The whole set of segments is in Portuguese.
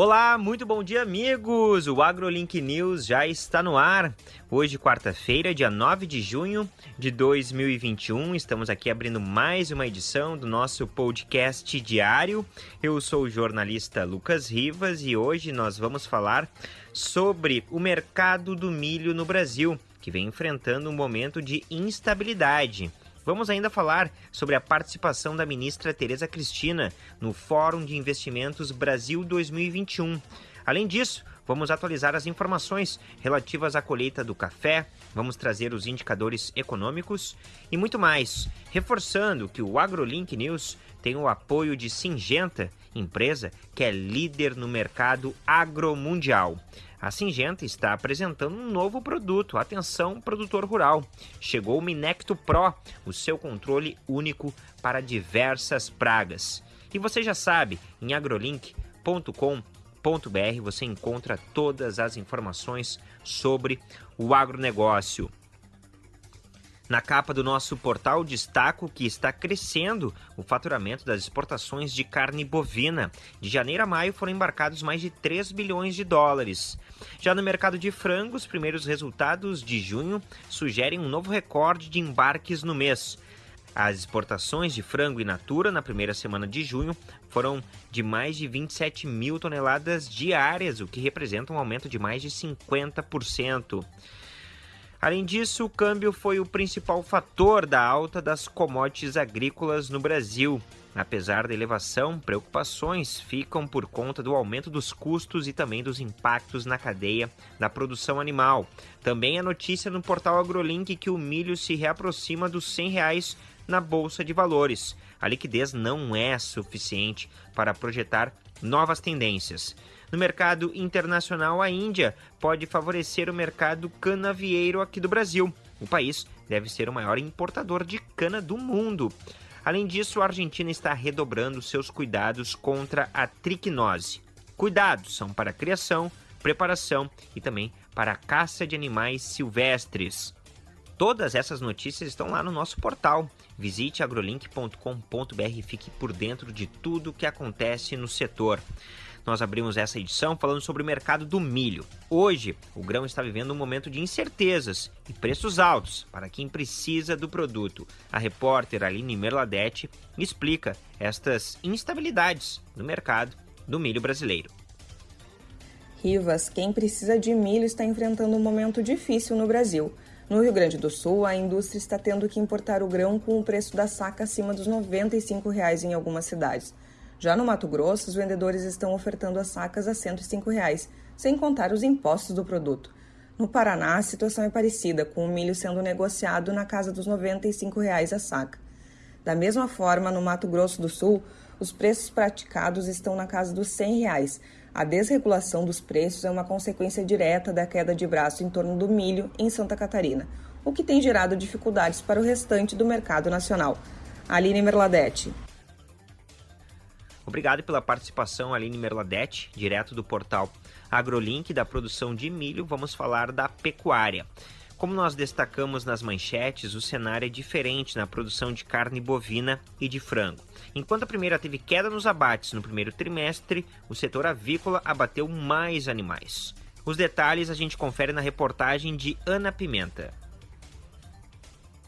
Olá, muito bom dia, amigos! O AgroLink News já está no ar. Hoje, quarta-feira, dia 9 de junho de 2021, estamos aqui abrindo mais uma edição do nosso podcast diário. Eu sou o jornalista Lucas Rivas e hoje nós vamos falar sobre o mercado do milho no Brasil, que vem enfrentando um momento de instabilidade. Vamos ainda falar sobre a participação da ministra Tereza Cristina no Fórum de Investimentos Brasil 2021. Além disso, vamos atualizar as informações relativas à colheita do café, vamos trazer os indicadores econômicos e muito mais, reforçando que o AgroLink News tem o apoio de Singenta, empresa que é líder no mercado agromundial. A Singenta está apresentando um novo produto. Atenção, produtor rural. Chegou o Minecto Pro, o seu controle único para diversas pragas. E você já sabe, em agrolink.com.br você encontra todas as informações sobre o agronegócio. Na capa do nosso portal destaco que está crescendo o faturamento das exportações de carne bovina. De janeiro a maio foram embarcados mais de 3 bilhões de dólares. Já no mercado de frango, os primeiros resultados de junho sugerem um novo recorde de embarques no mês. As exportações de frango in natura na primeira semana de junho foram de mais de 27 mil toneladas diárias, o que representa um aumento de mais de 50%. Além disso, o câmbio foi o principal fator da alta das commodities agrícolas no Brasil. Apesar da elevação, preocupações ficam por conta do aumento dos custos e também dos impactos na cadeia da produção animal. Também a notícia no portal AgroLink que o milho se reaproxima dos 100 reais na bolsa de valores. A liquidez não é suficiente para projetar novas tendências. No mercado internacional, a Índia pode favorecer o mercado canavieiro aqui do Brasil. O país deve ser o maior importador de cana do mundo. Além disso, a Argentina está redobrando seus cuidados contra a triquinose. Cuidados são para a criação, preparação e também para a caça de animais silvestres. Todas essas notícias estão lá no nosso portal. Visite agrolink.com.br e fique por dentro de tudo o que acontece no setor. Nós abrimos essa edição falando sobre o mercado do milho. Hoje, o grão está vivendo um momento de incertezas e preços altos para quem precisa do produto. A repórter Aline Merladete explica estas instabilidades no mercado do milho brasileiro. Rivas, quem precisa de milho está enfrentando um momento difícil no Brasil. No Rio Grande do Sul, a indústria está tendo que importar o grão com o preço da saca acima dos 95 reais em algumas cidades. Já no Mato Grosso, os vendedores estão ofertando as sacas a 105 reais, sem contar os impostos do produto. No Paraná, a situação é parecida, com o milho sendo negociado na casa dos 95 reais a saca. Da mesma forma, no Mato Grosso do Sul, os preços praticados estão na casa dos 100 reais. A desregulação dos preços é uma consequência direta da queda de braço em torno do milho em Santa Catarina, o que tem gerado dificuldades para o restante do mercado nacional. Aline Merladete. Obrigado pela participação, Aline Merladete, direto do portal AgroLink da produção de milho. Vamos falar da pecuária. Como nós destacamos nas manchetes, o cenário é diferente na produção de carne bovina e de frango. Enquanto a primeira teve queda nos abates no primeiro trimestre, o setor avícola abateu mais animais. Os detalhes a gente confere na reportagem de Ana Pimenta.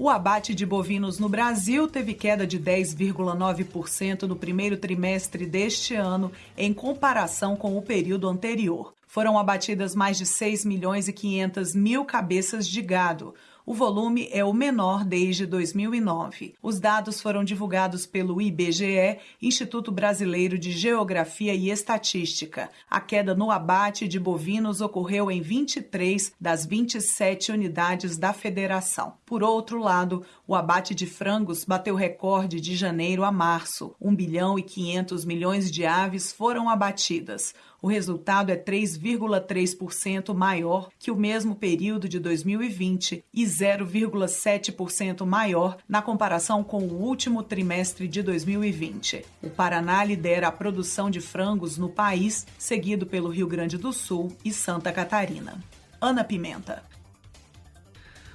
O abate de bovinos no Brasil teve queda de 10,9% no primeiro trimestre deste ano, em comparação com o período anterior. Foram abatidas mais de 6 milhões e 500 mil cabeças de gado, o volume é o menor desde 2009. Os dados foram divulgados pelo IBGE, Instituto Brasileiro de Geografia e Estatística. A queda no abate de bovinos ocorreu em 23 das 27 unidades da federação. Por outro lado, o abate de frangos bateu recorde de janeiro a março. 1 bilhão e 500 milhões de aves foram abatidas. O resultado é 3,3% maior que o mesmo período de 2020 e 0,7% maior na comparação com o último trimestre de 2020. O Paraná lidera a produção de frangos no país, seguido pelo Rio Grande do Sul e Santa Catarina. Ana Pimenta.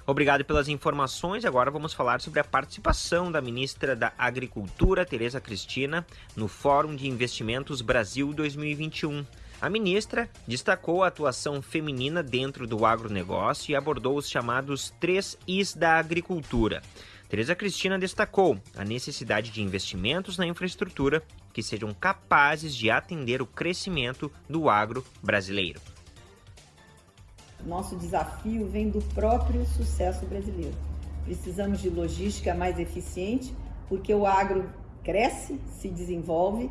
Obrigado pelas informações. Agora vamos falar sobre a participação da ministra da Agricultura, Tereza Cristina, no Fórum de Investimentos Brasil 2021. A ministra destacou a atuação feminina dentro do agronegócio e abordou os chamados três Is da agricultura. Tereza Cristina destacou a necessidade de investimentos na infraestrutura que sejam capazes de atender o crescimento do agro brasileiro. Nosso desafio vem do próprio sucesso brasileiro. Precisamos de logística mais eficiente, porque o agro cresce, se desenvolve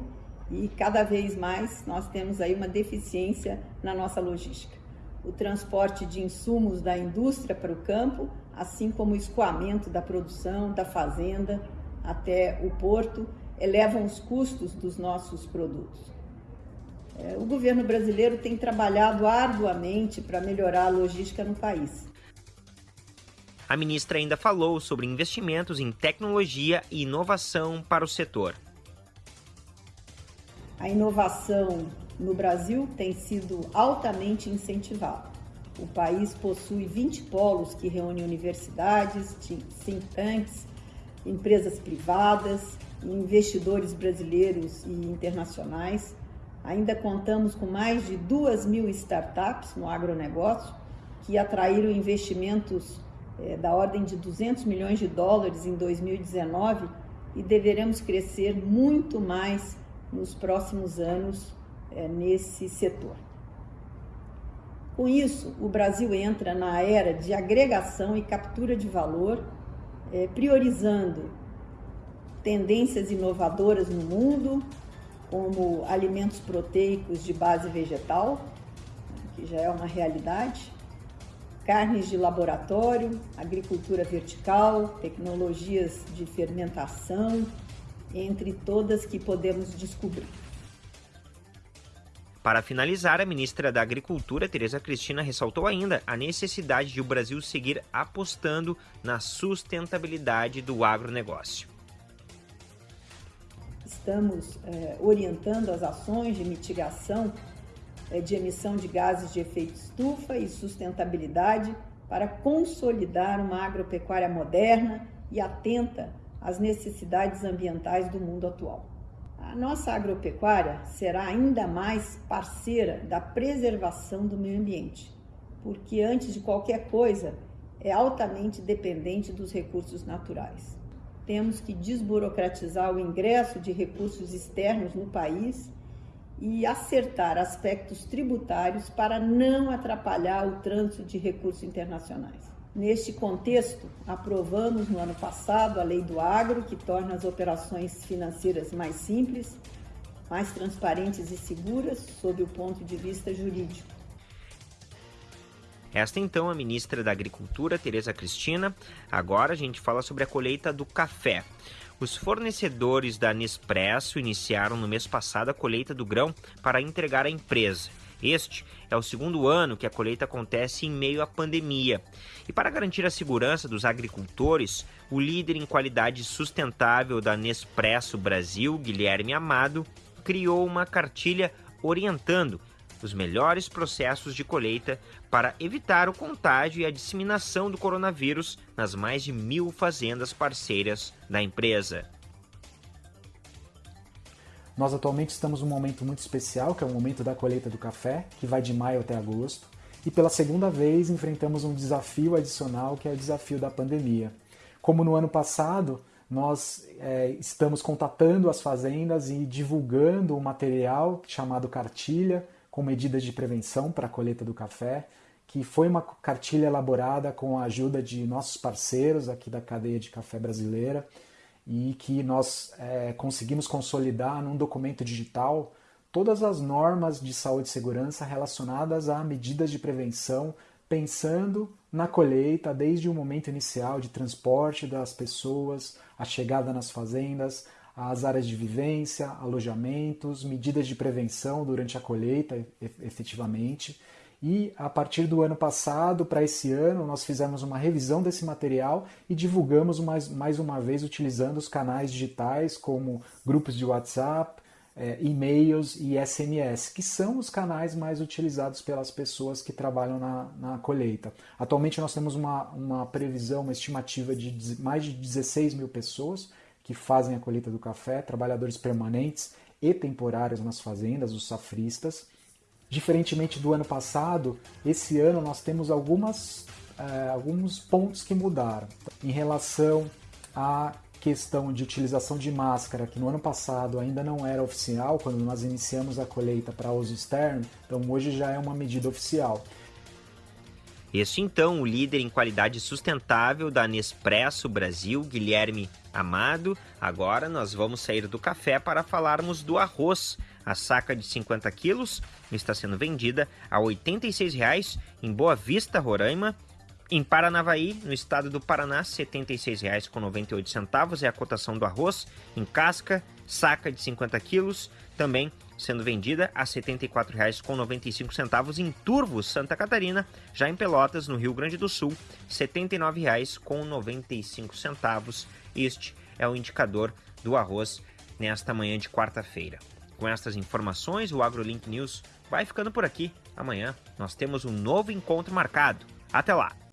e cada vez mais nós temos aí uma deficiência na nossa logística. O transporte de insumos da indústria para o campo, assim como o escoamento da produção, da fazenda até o porto, elevam os custos dos nossos produtos. É, o governo brasileiro tem trabalhado arduamente para melhorar a logística no país. A ministra ainda falou sobre investimentos em tecnologia e inovação para o setor. A inovação no Brasil tem sido altamente incentivada. O país possui 20 polos que reúnem universidades, think tanks, empresas privadas, investidores brasileiros e internacionais. Ainda contamos com mais de 2 mil startups no agronegócio que atraíram investimentos é, da ordem de 200 milhões de dólares em 2019 e deveremos crescer muito mais nos próximos anos é, nesse setor. Com isso, o Brasil entra na era de agregação e captura de valor, é, priorizando tendências inovadoras no mundo, como alimentos proteicos de base vegetal, que já é uma realidade, carnes de laboratório, agricultura vertical, tecnologias de fermentação, entre todas que podemos descobrir. Para finalizar, a ministra da Agricultura, Tereza Cristina, ressaltou ainda a necessidade de o Brasil seguir apostando na sustentabilidade do agronegócio. Estamos é, orientando as ações de mitigação é, de emissão de gases de efeito estufa e sustentabilidade para consolidar uma agropecuária moderna e atenta às necessidades ambientais do mundo atual. A nossa agropecuária será ainda mais parceira da preservação do meio ambiente, porque antes de qualquer coisa é altamente dependente dos recursos naturais. Temos que desburocratizar o ingresso de recursos externos no país e acertar aspectos tributários para não atrapalhar o trânsito de recursos internacionais. Neste contexto, aprovamos no ano passado a Lei do Agro, que torna as operações financeiras mais simples, mais transparentes e seguras sob o ponto de vista jurídico. Esta então a ministra da Agricultura, Tereza Cristina. Agora a gente fala sobre a colheita do café. Os fornecedores da Nespresso iniciaram no mês passado a colheita do grão para entregar à empresa. Este é o segundo ano que a colheita acontece em meio à pandemia. E para garantir a segurança dos agricultores, o líder em qualidade sustentável da Nespresso Brasil, Guilherme Amado, criou uma cartilha orientando os melhores processos de colheita para evitar o contágio e a disseminação do coronavírus nas mais de mil fazendas parceiras da empresa. Nós atualmente estamos num momento muito especial, que é o momento da colheita do café, que vai de maio até agosto, e pela segunda vez enfrentamos um desafio adicional, que é o desafio da pandemia. Como no ano passado, nós é, estamos contatando as fazendas e divulgando um material chamado cartilha, com medidas de prevenção para a colheita do café, que foi uma cartilha elaborada com a ajuda de nossos parceiros aqui da cadeia de café brasileira, e que nós é, conseguimos consolidar num documento digital todas as normas de saúde e segurança relacionadas a medidas de prevenção, pensando na colheita desde o momento inicial de transporte das pessoas, a chegada nas fazendas, as áreas de vivência, alojamentos, medidas de prevenção durante a colheita, efetivamente. E a partir do ano passado para esse ano, nós fizemos uma revisão desse material e divulgamos mais, mais uma vez utilizando os canais digitais como grupos de WhatsApp, é, e-mails e SMS, que são os canais mais utilizados pelas pessoas que trabalham na, na colheita. Atualmente nós temos uma, uma previsão, uma estimativa de mais de 16 mil pessoas que fazem a colheita do café, trabalhadores permanentes e temporários nas fazendas, os safristas Diferentemente do ano passado, esse ano nós temos algumas, é, alguns pontos que mudaram. Em relação à questão de utilização de máscara, que no ano passado ainda não era oficial, quando nós iniciamos a colheita para uso externo, então hoje já é uma medida oficial. Este então, o líder em qualidade sustentável da Nespresso Brasil, Guilherme Amado. Agora nós vamos sair do café para falarmos do arroz. A saca de 50 quilos está sendo vendida a R$ 86,00 em Boa Vista, Roraima. Em Paranavaí, no estado do Paraná, R$ 76,98 é a cotação do arroz em casca, saca de 50 quilos, também sendo vendida a R$ 74,95 em Turvo, Santa Catarina. Já em Pelotas, no Rio Grande do Sul, R$ 79,95. Este é o indicador do arroz nesta manhã de quarta-feira. Com estas informações, o AgroLink News vai ficando por aqui. Amanhã nós temos um novo encontro marcado. Até lá!